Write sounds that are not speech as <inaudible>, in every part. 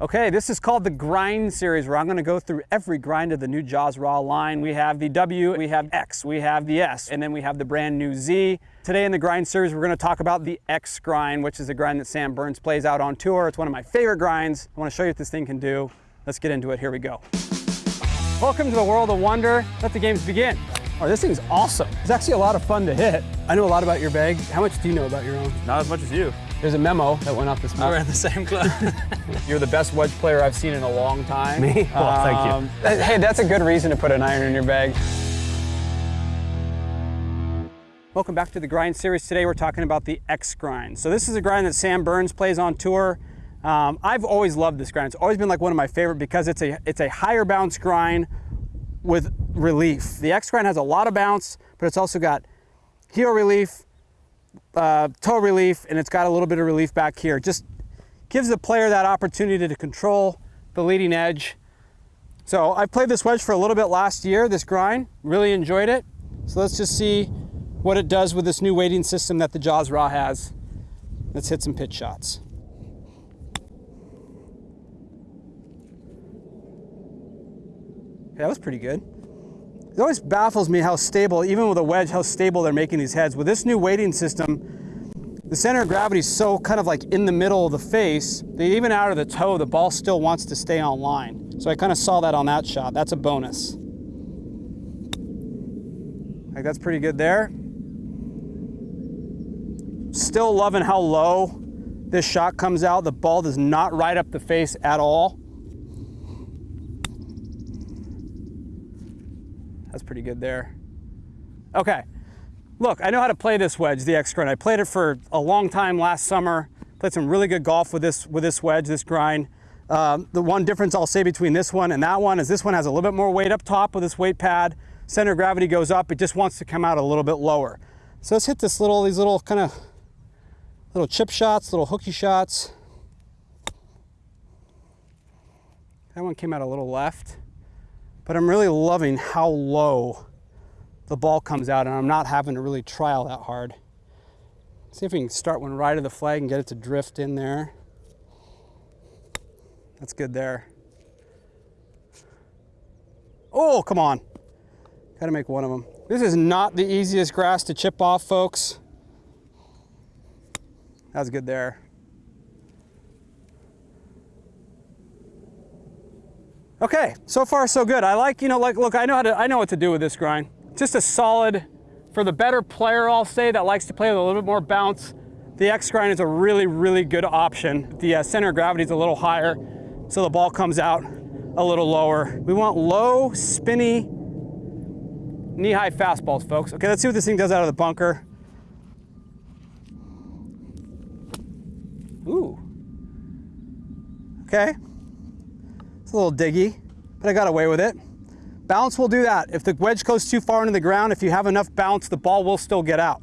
Okay, this is called the Grind Series, where I'm gonna go through every grind of the new Jaws Raw line. We have the W, we have X, we have the S, and then we have the brand new Z. Today in the Grind Series, we're gonna talk about the X grind, which is a grind that Sam Burns plays out on tour. It's one of my favorite grinds. I wanna show you what this thing can do. Let's get into it, here we go. Welcome to the world of wonder. Let the games begin. Oh, this thing's awesome. It's actually a lot of fun to hit. I know a lot about your bag. How much do you know about your own? Not as much as you. There's a memo that went off this morning. We're in the same <laughs> club. You're the best wedge player I've seen in a long time. Me? Well, thank you. Hey, that's a good reason to put an iron in your bag. Welcome back to the Grind Series. Today we're talking about the X grind. So this is a grind that Sam Burns plays on tour. Um, I've always loved this grind. It's always been like one of my favorite because it's a, it's a higher bounce grind with relief. The X grind has a lot of bounce, but it's also got heel relief, uh, toe relief and it's got a little bit of relief back here. Just gives the player that opportunity to control the leading edge. So I played this wedge for a little bit last year, this grind, really enjoyed it. So let's just see what it does with this new weighting system that the Jaws Raw has. Let's hit some pitch shots. that was pretty good. It always baffles me how stable, even with a wedge, how stable they're making these heads. With this new weighting system, the center of gravity is so kind of like in the middle of the face that even out of the toe, the ball still wants to stay on line. So I kind of saw that on that shot. That's a bonus. Like that's pretty good there. Still loving how low this shot comes out. The ball does not ride up the face at all. That's pretty good there. Okay, look, I know how to play this wedge, the X grind. I played it for a long time last summer. Played some really good golf with this with this wedge, this grind. Um, the one difference I'll say between this one and that one is this one has a little bit more weight up top with this weight pad. Center of gravity goes up. It just wants to come out a little bit lower. So let's hit this little, these little kind of little chip shots, little hooky shots. That one came out a little left but I'm really loving how low the ball comes out and I'm not having to really trial that hard. See if we can start one right of the flag and get it to drift in there. That's good there. Oh, come on. Got to make one of them. This is not the easiest grass to chip off, folks. That's good there. Okay, so far so good. I like, you know, like, look, I know how to, I know what to do with this grind. Just a solid, for the better player, I'll say, that likes to play with a little bit more bounce, the X grind is a really, really good option. The uh, center of gravity is a little higher, so the ball comes out a little lower. We want low, spinny, knee-high fastballs, folks. Okay, let's see what this thing does out of the bunker. Ooh. Okay a little diggy, but I got away with it. Bounce will do that. If the wedge goes too far into the ground, if you have enough bounce, the ball will still get out.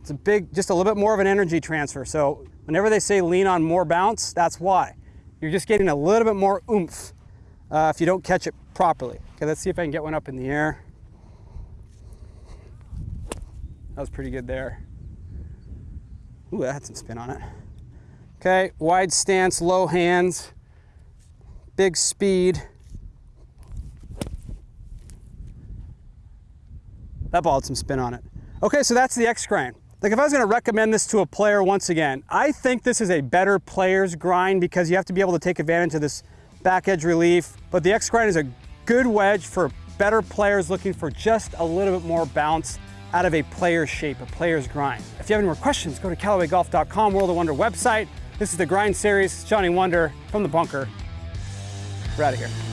It's a big, just a little bit more of an energy transfer. So whenever they say lean on more bounce, that's why. You're just getting a little bit more oomph uh, if you don't catch it properly. Okay, let's see if I can get one up in the air. That was pretty good there. Ooh, that had some spin on it. Okay, wide stance, low hands big speed. That ball had some spin on it. Okay, so that's the X grind. Like if I was gonna recommend this to a player once again, I think this is a better player's grind because you have to be able to take advantage of this back edge relief. But the X grind is a good wedge for better players looking for just a little bit more bounce out of a player's shape, a player's grind. If you have any more questions, go to CallawayGolf.com, World of Wunder website. This is the Grind Series. Johnny Wunder from the bunker. We're out of here.